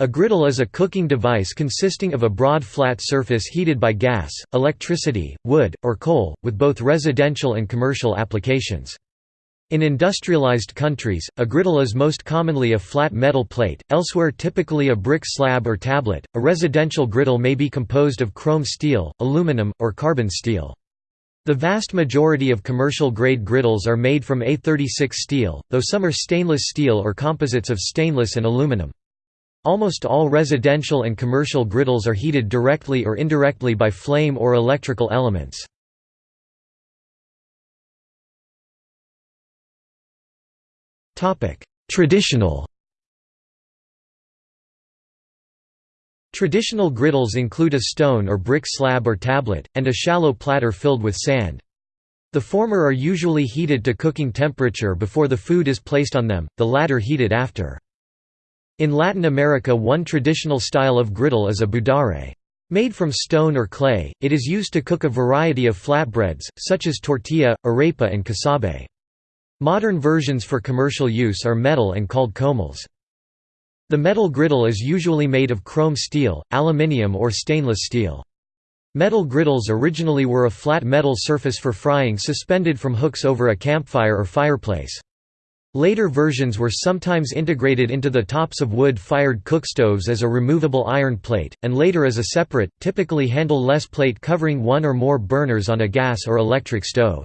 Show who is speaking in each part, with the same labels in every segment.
Speaker 1: A griddle is a cooking device consisting of a broad flat surface heated by gas, electricity, wood, or coal, with both residential and commercial applications. In industrialized countries, a griddle is most commonly a flat metal plate, elsewhere typically a brick slab or tablet. A residential griddle may be composed of chrome steel, aluminum, or carbon steel. The vast majority of commercial-grade griddles are made from A36 steel, though some are stainless steel or composites of stainless and aluminum. Almost all residential and commercial griddles are heated directly or indirectly by flame or electrical elements. Traditional Traditional griddles include a stone or brick slab or tablet, and a shallow platter filled with sand. The former are usually heated to cooking temperature before the food is placed on them, the latter heated after. In Latin America one traditional style of griddle is a budare. Made from stone or clay, it is used to cook a variety of flatbreads, such as tortilla, arepa and casabe. Modern versions for commercial use are metal and called comals. The metal griddle is usually made of chrome steel, aluminium or stainless steel. Metal griddles originally were a flat metal surface for frying suspended from hooks over a campfire or fireplace. Later versions were sometimes integrated into the tops of wood-fired cookstoves as a removable iron plate, and later as a separate, typically handle-less plate covering one or more burners on a gas or electric stove.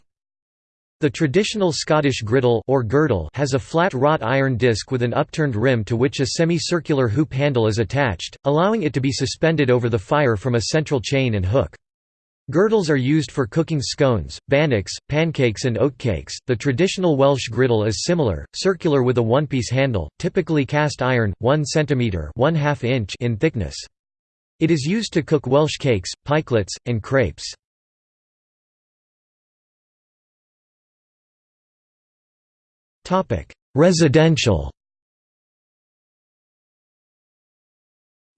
Speaker 1: The traditional Scottish griddle or girdle has a flat wrought iron disc with an upturned rim to which a semicircular hoop handle is attached, allowing it to be suspended over the fire from a central chain and hook. Girdles are used for cooking scones, bannocks, pancakes and oatcakes. The traditional Welsh griddle is similar, circular with a one-piece handle, typically cast iron, 1 cm 1 inch in thickness. It is used to cook Welsh cakes, pikelets, and crepes. Residential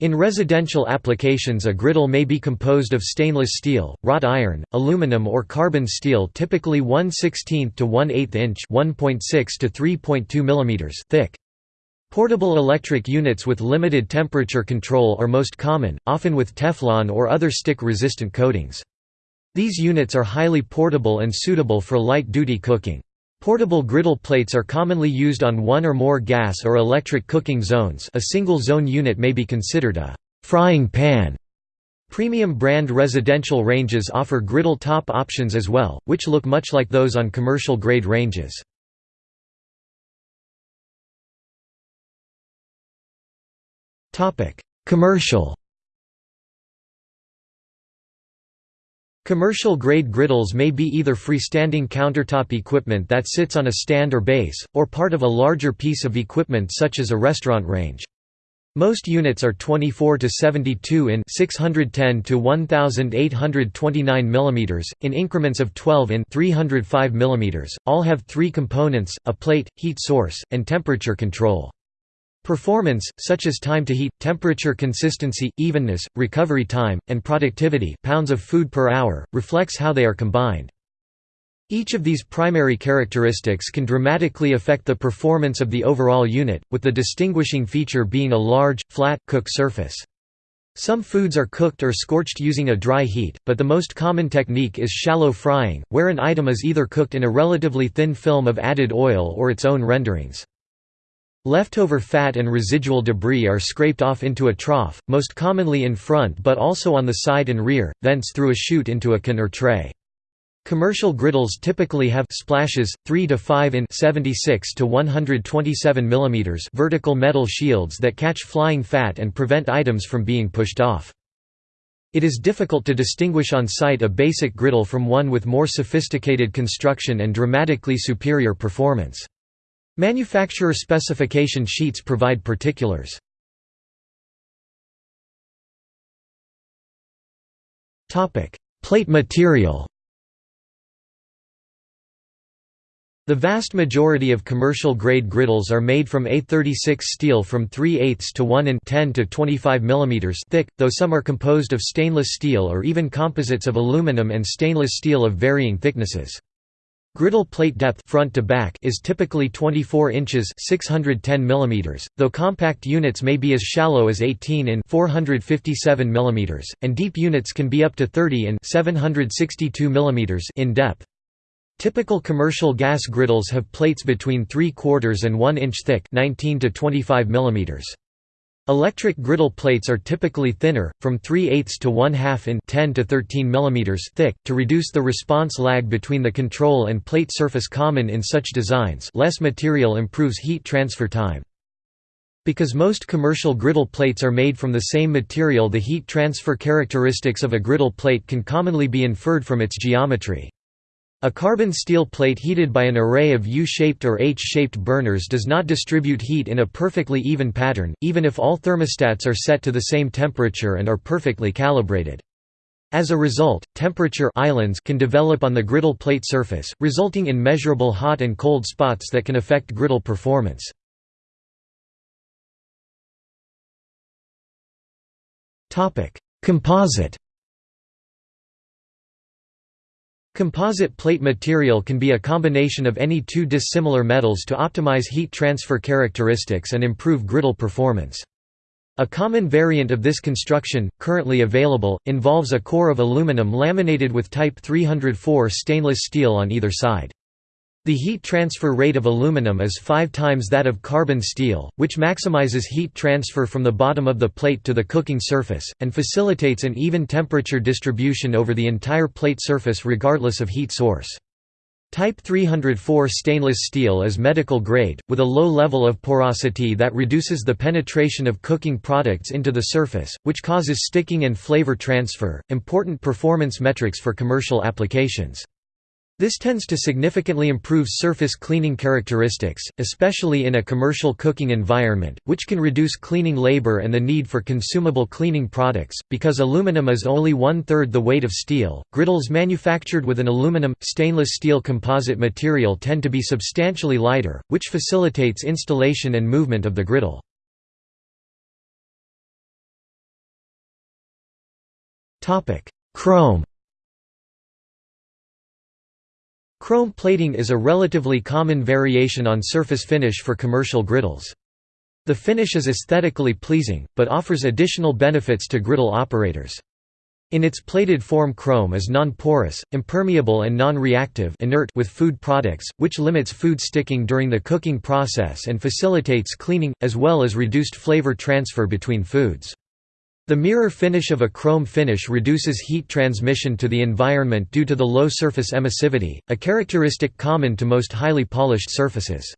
Speaker 1: In residential applications a griddle may be composed of stainless steel, wrought iron, aluminum or carbon steel typically 1 16 to 1 8 inch 1.6 to 3.2 mm thick. Portable electric units with limited temperature control are most common, often with Teflon or other stick-resistant coatings. These units are highly portable and suitable for light-duty cooking. Portable griddle plates are commonly used on one or more gas or electric cooking zones a single zone unit may be considered a «frying pan». Premium brand residential ranges offer griddle top options as well, which look much like those on commercial grade ranges. Commercial Commercial-grade griddles may be either freestanding countertop equipment that sits on a stand or base, or part of a larger piece of equipment such as a restaurant range. Most units are 24 to 72 in 610 to 1829 mm in increments of 12 in 305 mm. All have 3 components: a plate, heat source, and temperature control. Performance, such as time to heat, temperature consistency, evenness, recovery time, and productivity pounds of food per hour, reflects how they are combined. Each of these primary characteristics can dramatically affect the performance of the overall unit, with the distinguishing feature being a large, flat, cook surface. Some foods are cooked or scorched using a dry heat, but the most common technique is shallow frying, where an item is either cooked in a relatively thin film of added oil or its own renderings. Leftover fat and residual debris are scraped off into a trough, most commonly in front but also on the side and rear, thence through a chute into a can or tray. Commercial griddles typically have splashes, 3 to 5 in 76 to 127 mm vertical metal shields that catch flying fat and prevent items from being pushed off. It is difficult to distinguish on site a basic griddle from one with more sophisticated construction and dramatically superior performance. Manufacturer specification sheets provide particulars. Plate material The vast majority of commercial-grade griddles are made from A36 steel from 3 8 to 1 in 10 to 25 mm thick, though some are composed of stainless steel or even composites of aluminum and stainless steel of varying thicknesses. Griddle plate depth front to back is typically 24 inches 610 mm, though compact units may be as shallow as 18 in 457 mm, and deep units can be up to 30 in 762 mm in depth. Typical commercial gas griddles have plates between 3 quarters and 1 inch thick 19 to 25 mm. Electric griddle plates are typically thinner, from 3 eighths to 1 half in 10 to 13 mm thick, to reduce the response lag between the control and plate surface common in such designs less material improves heat transfer time. Because most commercial griddle plates are made from the same material the heat transfer characteristics of a griddle plate can commonly be inferred from its geometry. A carbon steel plate heated by an array of U-shaped or H-shaped burners does not distribute heat in a perfectly even pattern, even if all thermostats are set to the same temperature and are perfectly calibrated. As a result, temperature islands can develop on the griddle plate surface, resulting in measurable hot and cold spots that can affect griddle performance. Composite Composite plate material can be a combination of any two dissimilar metals to optimize heat transfer characteristics and improve griddle performance. A common variant of this construction, currently available, involves a core of aluminum laminated with Type 304 stainless steel on either side. The heat transfer rate of aluminum is five times that of carbon steel, which maximizes heat transfer from the bottom of the plate to the cooking surface, and facilitates an even temperature distribution over the entire plate surface regardless of heat source. Type 304 stainless steel is medical grade, with a low level of porosity that reduces the penetration of cooking products into the surface, which causes sticking and flavor transfer, important performance metrics for commercial applications. This tends to significantly improve surface cleaning characteristics, especially in a commercial cooking environment, which can reduce cleaning labor and the need for consumable cleaning products. Because aluminum is only one third the weight of steel, griddles manufactured with an aluminum stainless steel composite material tend to be substantially lighter, which facilitates installation and movement of the griddle. Chrome Chrome plating is a relatively common variation on surface finish for commercial griddles. The finish is aesthetically pleasing, but offers additional benefits to griddle operators. In its plated form chrome is non-porous, impermeable and non-reactive inert with food products, which limits food sticking during the cooking process and facilitates cleaning, as well as reduced flavor transfer between foods. The mirror finish of a chrome finish reduces heat transmission to the environment due to the low surface emissivity, a characteristic common to most highly polished surfaces.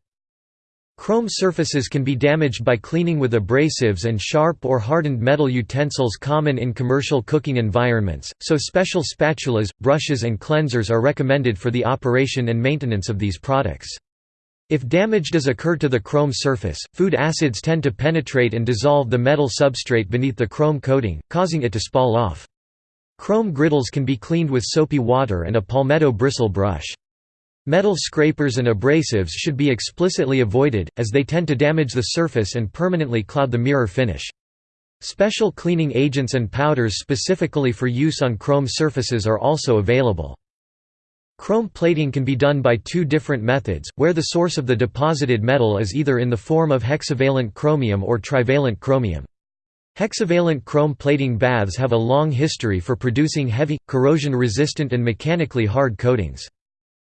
Speaker 1: Chrome surfaces can be damaged by cleaning with abrasives and sharp or hardened metal utensils common in commercial cooking environments, so special spatulas, brushes and cleansers are recommended for the operation and maintenance of these products. If damage does occur to the chrome surface, food acids tend to penetrate and dissolve the metal substrate beneath the chrome coating, causing it to spall off. Chrome griddles can be cleaned with soapy water and a palmetto bristle brush. Metal scrapers and abrasives should be explicitly avoided, as they tend to damage the surface and permanently cloud the mirror finish. Special cleaning agents and powders specifically for use on chrome surfaces are also available. Chrome plating can be done by two different methods, where the source of the deposited metal is either in the form of hexavalent chromium or trivalent chromium. Hexavalent chrome plating baths have a long history for producing heavy, corrosion-resistant and mechanically hard coatings.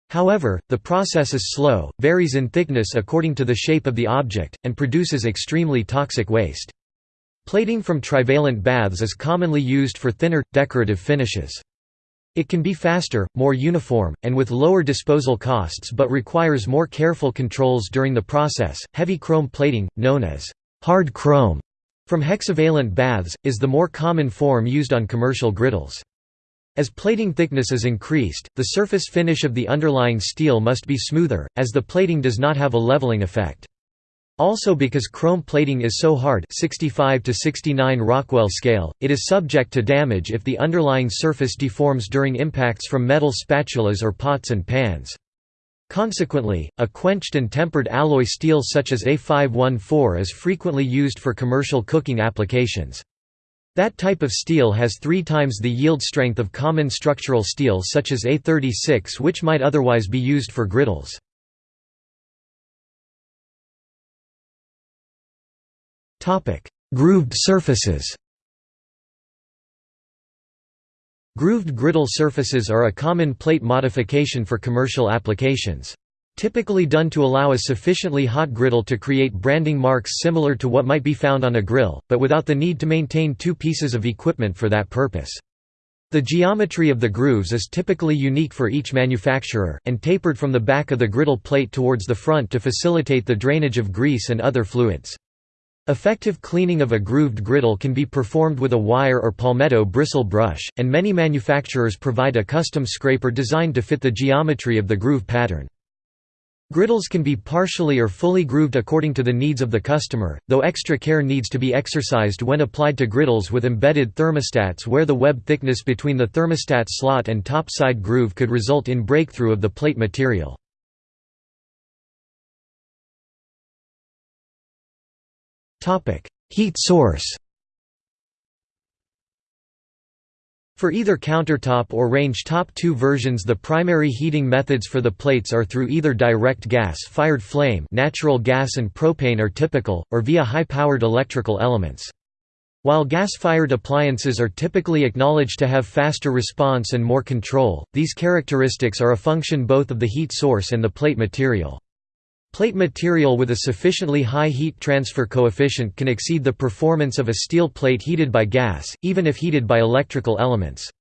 Speaker 1: However, the process is slow, varies in thickness according to the shape of the object, and produces extremely toxic waste. Plating from trivalent baths is commonly used for thinner, decorative finishes. It can be faster, more uniform, and with lower disposal costs but requires more careful controls during the process. Heavy chrome plating, known as hard chrome, from hexavalent baths, is the more common form used on commercial griddles. As plating thickness is increased, the surface finish of the underlying steel must be smoother, as the plating does not have a leveling effect. Also because chrome plating is so hard 65 to 69 Rockwell scale, it is subject to damage if the underlying surface deforms during impacts from metal spatulas or pots and pans. Consequently, a quenched and tempered alloy steel such as A514 is frequently used for commercial cooking applications. That type of steel has three times the yield strength of common structural steel such as A36 which might otherwise be used for griddles. Grooved surfaces Grooved griddle surfaces are a common plate modification for commercial applications. Typically done to allow a sufficiently hot griddle to create branding marks similar to what might be found on a grill, but without the need to maintain two pieces of equipment for that purpose. The geometry of the grooves is typically unique for each manufacturer, and tapered from the back of the griddle plate towards the front to facilitate the drainage of grease and other fluids. Effective cleaning of a grooved griddle can be performed with a wire or palmetto bristle brush, and many manufacturers provide a custom scraper designed to fit the geometry of the groove pattern. Griddles can be partially or fully grooved according to the needs of the customer, though extra care needs to be exercised when applied to griddles with embedded thermostats where the web thickness between the thermostat slot and top side groove could result in breakthrough of the plate material. Heat source For either countertop or range top 2 versions the primary heating methods for the plates are through either direct gas-fired flame natural gas and propane are typical, or via high-powered electrical elements. While gas-fired appliances are typically acknowledged to have faster response and more control, these characteristics are a function both of the heat source and the plate material. Plate material with a sufficiently high heat transfer coefficient can exceed the performance of a steel plate heated by gas, even if heated by electrical elements.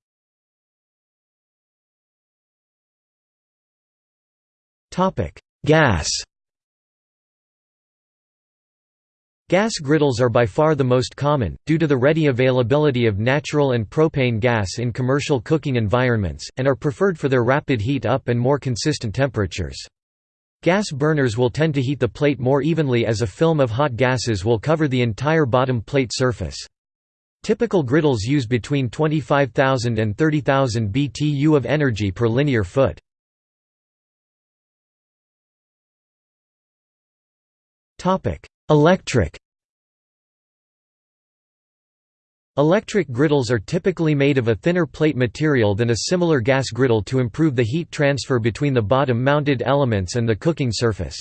Speaker 1: Gas Gas griddles are by far the most common, due to the ready availability of natural and propane gas in commercial cooking environments, and are preferred for their rapid heat up and more consistent temperatures. Gas burners will tend to heat the plate more evenly as a film of hot gases will cover the entire bottom plate surface. Typical griddles use between 25,000 and 30,000 BTU of energy per linear foot. Electric Electric griddles are typically made of a thinner plate material than a similar gas griddle to improve the heat transfer between the bottom-mounted elements and the cooking surface.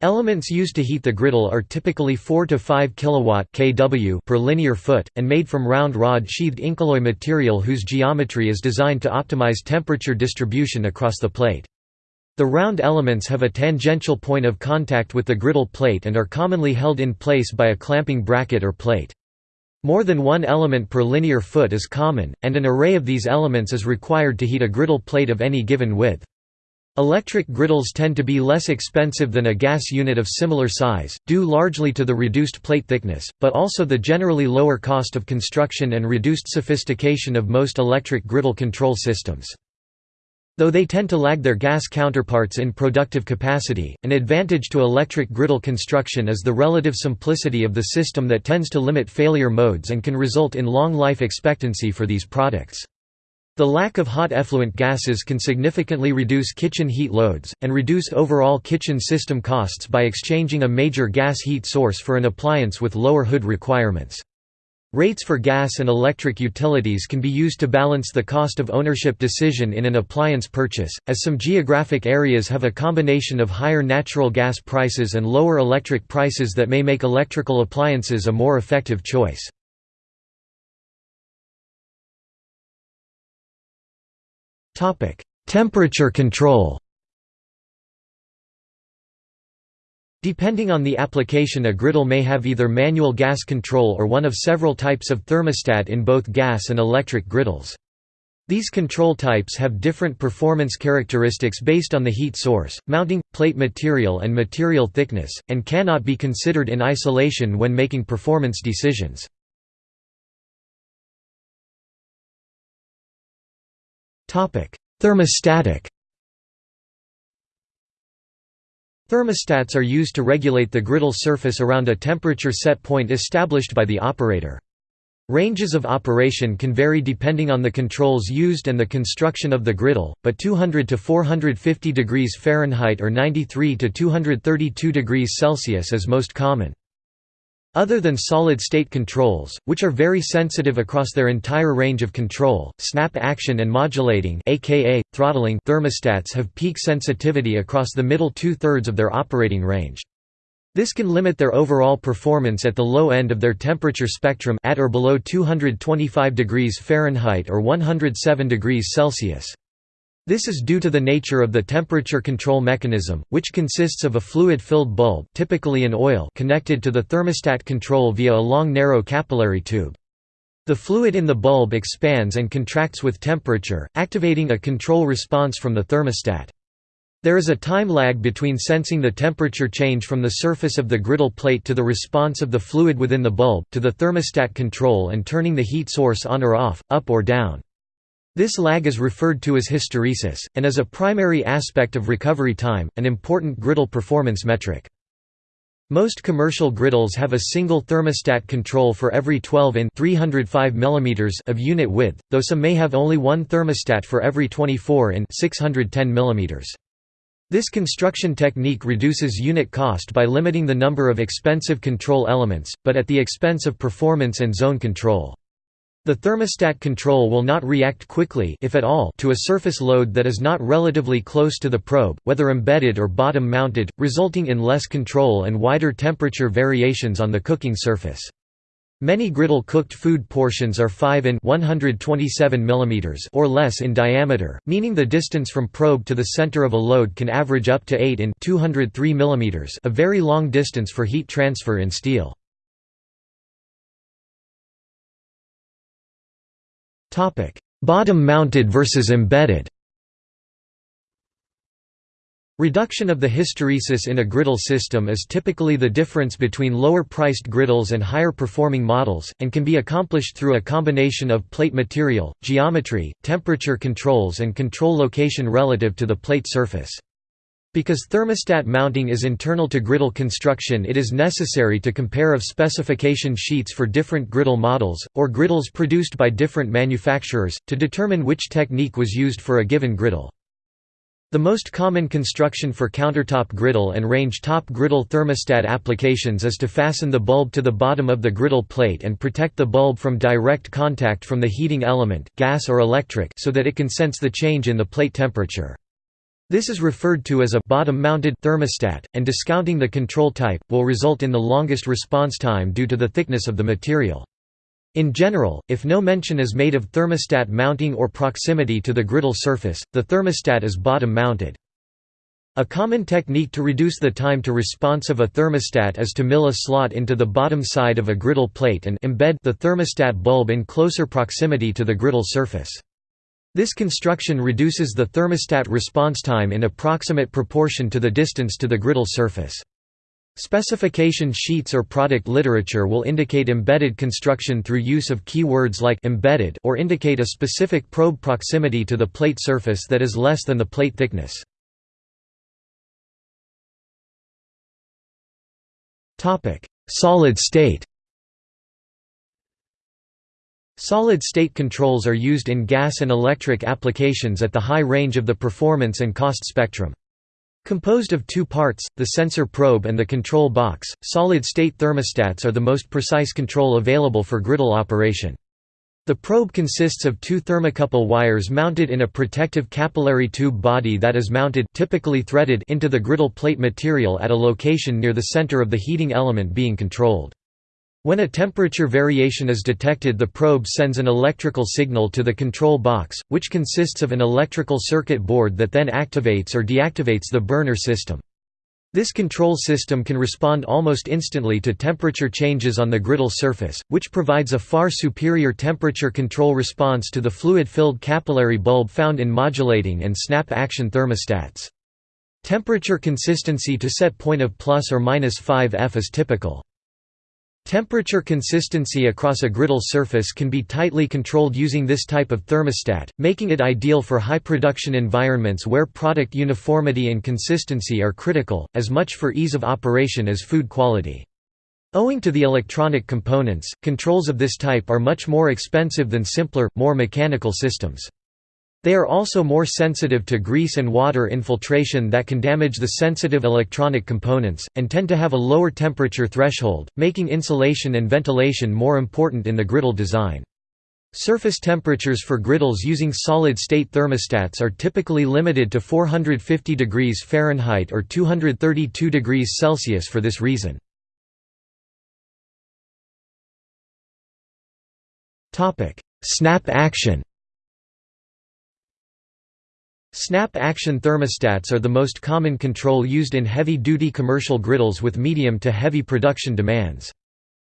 Speaker 1: Elements used to heat the griddle are typically 4 to 5 kilowatt kW per linear foot, and made from round rod-sheathed Incoloy material whose geometry is designed to optimize temperature distribution across the plate. The round elements have a tangential point of contact with the griddle plate and are commonly held in place by a clamping bracket or plate. More than one element per linear foot is common, and an array of these elements is required to heat a griddle plate of any given width. Electric griddles tend to be less expensive than a gas unit of similar size, due largely to the reduced plate thickness, but also the generally lower cost of construction and reduced sophistication of most electric griddle control systems. Though they tend to lag their gas counterparts in productive capacity, an advantage to electric griddle construction is the relative simplicity of the system that tends to limit failure modes and can result in long life expectancy for these products. The lack of hot effluent gases can significantly reduce kitchen heat loads, and reduce overall kitchen system costs by exchanging a major gas heat source for an appliance with lower hood requirements. Rates for gas and electric utilities can be used to balance the cost of ownership decision in an appliance purchase, as some geographic areas have a combination of higher natural gas prices and lower electric prices that may make electrical appliances a more effective choice. Temperature control Depending on the application a griddle may have either manual gas control or one of several types of thermostat in both gas and electric griddles. These control types have different performance characteristics based on the heat source, mounting, plate material and material thickness, and cannot be considered in isolation when making performance decisions. Thermostatic Thermostats are used to regulate the griddle surface around a temperature set point established by the operator. Ranges of operation can vary depending on the controls used and the construction of the griddle, but 200 to 450 degrees Fahrenheit or 93 to 232 degrees Celsius is most common. Other than solid-state controls, which are very sensitive across their entire range of control, snap action and modulating aka, throttling thermostats have peak sensitivity across the middle two-thirds of their operating range. This can limit their overall performance at the low end of their temperature spectrum at or below 225 degrees Fahrenheit or 107 degrees Celsius. This is due to the nature of the temperature control mechanism, which consists of a fluid-filled bulb typically an oil connected to the thermostat control via a long narrow capillary tube. The fluid in the bulb expands and contracts with temperature, activating a control response from the thermostat. There is a time lag between sensing the temperature change from the surface of the griddle plate to the response of the fluid within the bulb, to the thermostat control and turning the heat source on or off, up or down. This lag is referred to as hysteresis, and is a primary aspect of recovery time, an important griddle performance metric. Most commercial griddles have a single thermostat control for every 12 in 305 mm of unit width, though some may have only one thermostat for every 24 in 610 mm. This construction technique reduces unit cost by limiting the number of expensive control elements, but at the expense of performance and zone control. The thermostat control will not react quickly if at all to a surface load that is not relatively close to the probe, whether embedded or bottom-mounted, resulting in less control and wider temperature variations on the cooking surface. Many griddle cooked food portions are 5 in 127 mm or less in diameter, meaning the distance from probe to the center of a load can average up to 8 in 203 mm a very long distance for heat transfer in steel. Bottom-mounted versus embedded Reduction of the hysteresis in a griddle system is typically the difference between lower-priced griddles and higher-performing models, and can be accomplished through a combination of plate material, geometry, temperature controls and control location relative to the plate surface. Because thermostat mounting is internal to griddle construction it is necessary to compare of specification sheets for different griddle models, or griddles produced by different manufacturers, to determine which technique was used for a given griddle. The most common construction for countertop griddle and range top griddle thermostat applications is to fasten the bulb to the bottom of the griddle plate and protect the bulb from direct contact from the heating element gas or electric so that it can sense the change in the plate temperature. This is referred to as a bottom-mounted thermostat, and discounting the control type, will result in the longest response time due to the thickness of the material. In general, if no mention is made of thermostat mounting or proximity to the griddle surface, the thermostat is bottom-mounted. A common technique to reduce the time to response of a thermostat is to mill a slot into the bottom side of a griddle plate and embed the thermostat bulb in closer proximity to the griddle surface. This construction reduces the thermostat response time in approximate proportion to the distance to the griddle surface. Specification sheets or product literature will indicate embedded construction through use of keywords like embedded or indicate a specific probe proximity to the plate surface that is less than the plate thickness. Solid state Solid-state controls are used in gas and electric applications at the high range of the performance and cost spectrum. Composed of two parts, the sensor probe and the control box, solid-state thermostats are the most precise control available for griddle operation. The probe consists of two thermocouple wires mounted in a protective capillary tube body that is mounted typically threaded into the griddle plate material at a location near the center of the heating element being controlled. When a temperature variation is detected the probe sends an electrical signal to the control box, which consists of an electrical circuit board that then activates or deactivates the burner system. This control system can respond almost instantly to temperature changes on the griddle surface, which provides a far superior temperature control response to the fluid-filled capillary bulb found in modulating and snap-action thermostats. Temperature consistency to set point of plus or minus 5 F is typical. Temperature consistency across a griddle surface can be tightly controlled using this type of thermostat, making it ideal for high production environments where product uniformity and consistency are critical, as much for ease of operation as food quality. Owing to the electronic components, controls of this type are much more expensive than simpler, more mechanical systems. They are also more sensitive to grease and water infiltration that can damage the sensitive electronic components, and tend to have a lower temperature threshold, making insulation and ventilation more important in the griddle design. Surface temperatures for griddles using solid-state thermostats are typically limited to 450 degrees Fahrenheit or 232 degrees Celsius for this reason. Snap action Snap-action thermostats are the most common control used in heavy-duty commercial griddles with medium to heavy production demands.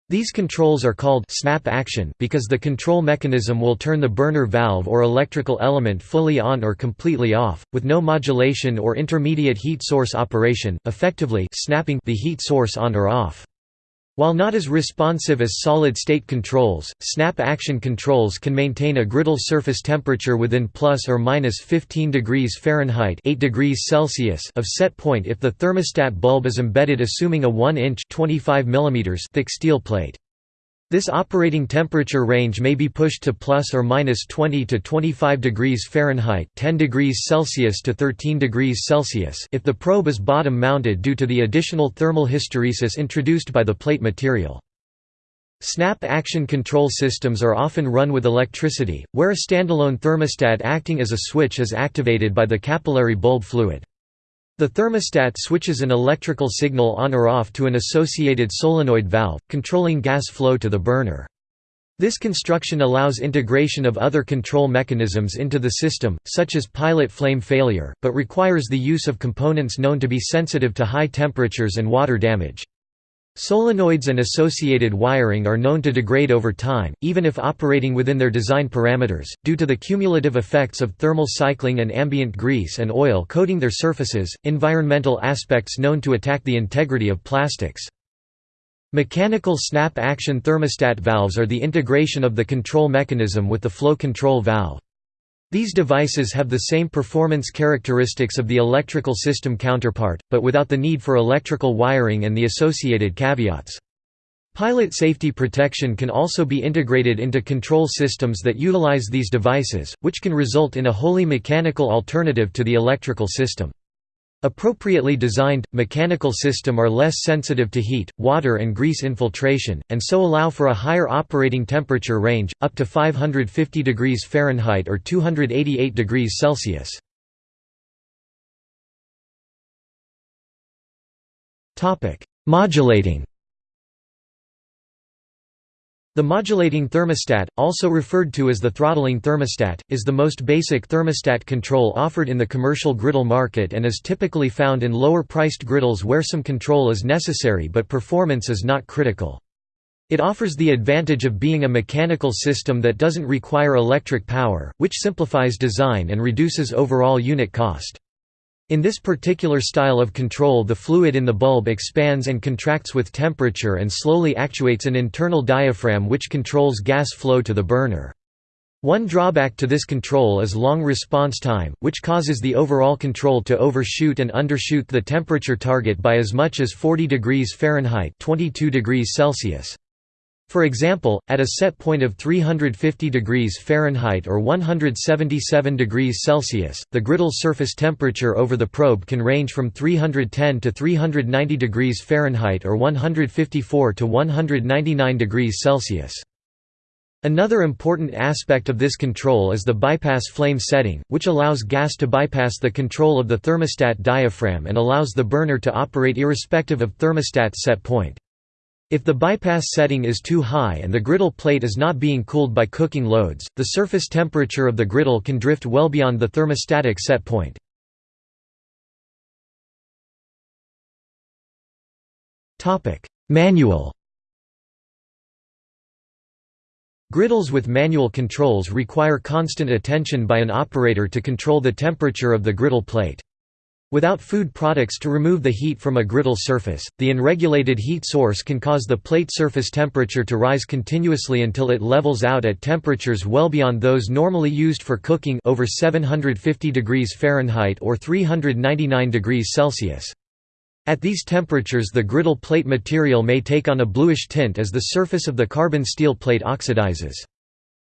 Speaker 1: These controls are called snap action because the control mechanism will turn the burner valve or electrical element fully on or completely off, with no modulation or intermediate heat source operation, effectively snapping the heat source on or off. While not as responsive as solid-state controls, snap-action controls can maintain a griddle surface temperature within plus or minus 15 degrees Fahrenheit 8 degrees Celsius of set point if the thermostat bulb is embedded assuming a 1-inch thick steel plate. This operating temperature range may be pushed to plus or minus 20 to 25 degrees Fahrenheit 10 degrees Celsius to 13 degrees Celsius if the probe is bottom mounted due to the additional thermal hysteresis introduced by the plate material. Snap-action control systems are often run with electricity, where a standalone thermostat acting as a switch is activated by the capillary bulb fluid. The thermostat switches an electrical signal on or off to an associated solenoid valve, controlling gas flow to the burner. This construction allows integration of other control mechanisms into the system, such as pilot flame failure, but requires the use of components known to be sensitive to high temperatures and water damage. Solenoids and associated wiring are known to degrade over time, even if operating within their design parameters, due to the cumulative effects of thermal cycling and ambient grease and oil coating their surfaces, environmental aspects known to attack the integrity of plastics. Mechanical snap-action thermostat valves are the integration of the control mechanism with the flow control valve. These devices have the same performance characteristics of the electrical system counterpart, but without the need for electrical wiring and the associated caveats. Pilot safety protection can also be integrated into control systems that utilize these devices, which can result in a wholly mechanical alternative to the electrical system. Appropriately designed, mechanical system are less sensitive to heat, water and grease infiltration, and so allow for a higher operating temperature range, up to 550 degrees Fahrenheit or 288 degrees Celsius. Modulating the modulating thermostat, also referred to as the throttling thermostat, is the most basic thermostat control offered in the commercial griddle market and is typically found in lower-priced griddles where some control is necessary but performance is not critical. It offers the advantage of being a mechanical system that doesn't require electric power, which simplifies design and reduces overall unit cost. In this particular style of control the fluid in the bulb expands and contracts with temperature and slowly actuates an internal diaphragm which controls gas flow to the burner. One drawback to this control is long response time, which causes the overall control to overshoot and undershoot the temperature target by as much as 40 degrees Fahrenheit 22 degrees Celsius. For example, at a set point of 350 degrees Fahrenheit or 177 degrees Celsius, the griddle surface temperature over the probe can range from 310 to 390 degrees Fahrenheit or 154 to 199 degrees Celsius. Another important aspect of this control is the bypass flame setting, which allows gas to bypass the control of the thermostat diaphragm and allows the burner to operate irrespective of thermostat set point. If the bypass setting is too high and the griddle plate is not being cooled by cooking loads, the surface temperature of the griddle can drift well beyond the thermostatic set point. Manual Griddles with manual controls require constant attention by an operator to control the temperature of the griddle plate. Without food products to remove the heat from a griddle surface, the unregulated heat source can cause the plate surface temperature to rise continuously until it levels out at temperatures well beyond those normally used for cooking over 750 degrees Fahrenheit or 399 degrees Celsius. At these temperatures the griddle plate material may take on a bluish tint as the surface of the carbon steel plate oxidizes.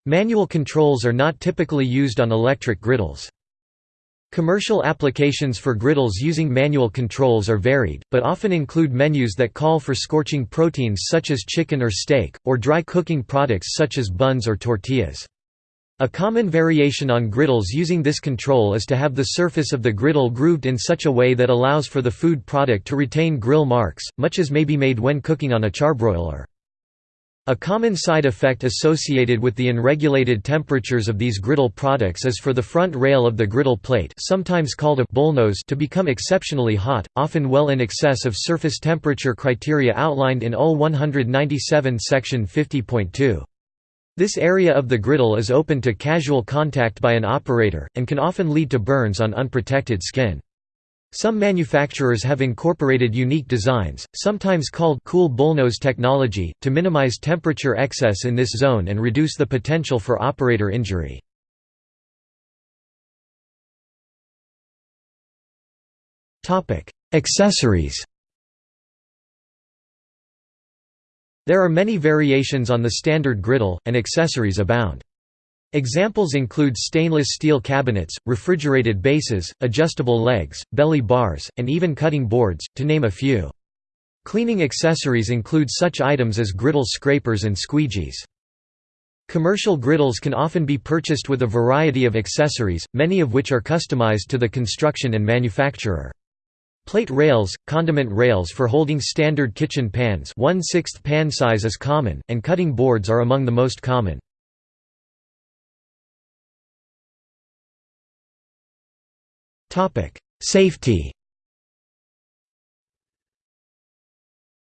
Speaker 1: Manual controls are not typically used on electric griddles. Commercial applications for griddles using manual controls are varied, but often include menus that call for scorching proteins such as chicken or steak, or dry cooking products such as buns or tortillas. A common variation on griddles using this control is to have the surface of the griddle grooved in such a way that allows for the food product to retain grill marks, much as may be made when cooking on a charbroiler. A common side effect associated with the unregulated temperatures of these griddle products is for the front rail of the griddle plate sometimes called a bullnose to become exceptionally hot, often well in excess of surface temperature criteria outlined in UL 197 section 50.2. This area of the griddle is open to casual contact by an operator, and can often lead to burns on unprotected skin. Some manufacturers have incorporated unique designs, sometimes called cool bullnose technology, to minimize temperature excess in this zone and reduce the potential for operator injury. Accessories There are many variations on the standard griddle, and accessories abound. Examples include stainless steel cabinets, refrigerated bases, adjustable legs, belly bars, and even cutting boards, to name a few. Cleaning accessories include such items as griddle scrapers and squeegees. Commercial griddles can often be purchased with a variety of accessories, many of which are customized to the construction and manufacturer. Plate rails, condiment rails for holding standard kitchen pans 1 pan size is common, and cutting boards are among the most common. Safety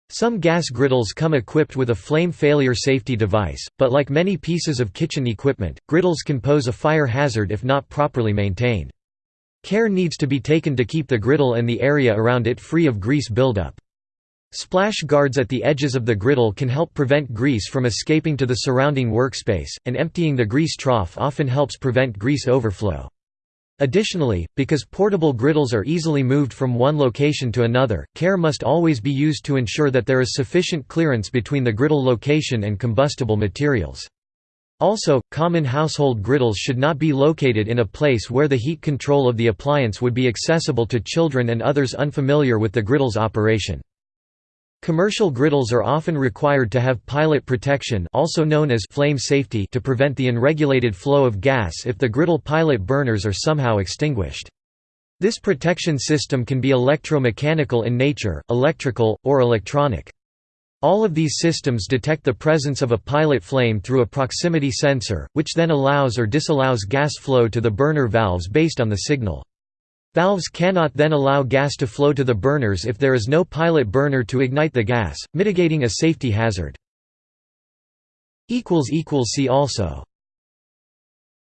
Speaker 1: Some gas griddles come equipped with a flame failure safety device, but like many pieces of kitchen equipment, griddles can pose a fire hazard if not properly maintained. Care needs to be taken to keep the griddle and the area around it free of grease buildup. Splash guards at the edges of the griddle can help prevent grease from escaping to the surrounding workspace, and emptying the grease trough often helps prevent grease overflow. Additionally, because portable griddles are easily moved from one location to another, care must always be used to ensure that there is sufficient clearance between the griddle location and combustible materials. Also, common household griddles should not be located in a place where the heat control of the appliance would be accessible to children and others unfamiliar with the griddle's operation. Commercial griddles are often required to have pilot protection also known as flame safety to prevent the unregulated flow of gas if the griddle pilot burners are somehow extinguished. This protection system can be electromechanical in nature, electrical, or electronic. All of these systems detect the presence of a pilot flame through a proximity sensor, which then allows or disallows gas flow to the burner valves based on the signal. Valves cannot then allow gas to flow to the burners if there is no pilot burner to ignite the gas, mitigating a safety hazard. See also